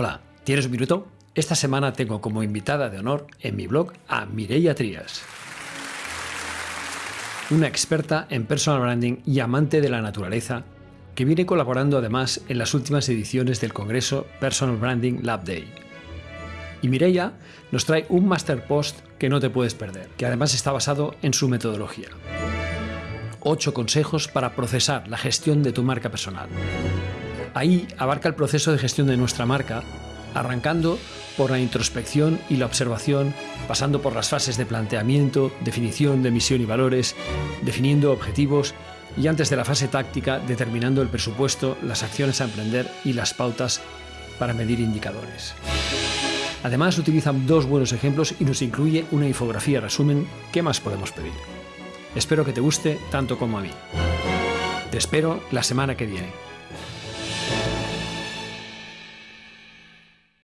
Hola, ¿tienes un minuto? Esta semana tengo como invitada de honor en mi blog a Mireia Trías, una experta en personal branding y amante de la naturaleza que viene colaborando además en las últimas ediciones del Congreso Personal Branding Lab Day. Y Mireia nos trae un master post que no te puedes perder, que además está basado en su metodología. 8 consejos para procesar la gestión de tu marca personal. Ahí abarca el proceso de gestión de nuestra marca, arrancando por la introspección y la observación, pasando por las fases de planteamiento, definición de misión y valores, definiendo objetivos y antes de la fase táctica, determinando el presupuesto, las acciones a emprender y las pautas para medir indicadores. Además, utilizan dos buenos ejemplos y nos incluye una infografía resumen. ¿Qué más podemos pedir? Espero que te guste tanto como a mí. Te espero la semana que viene.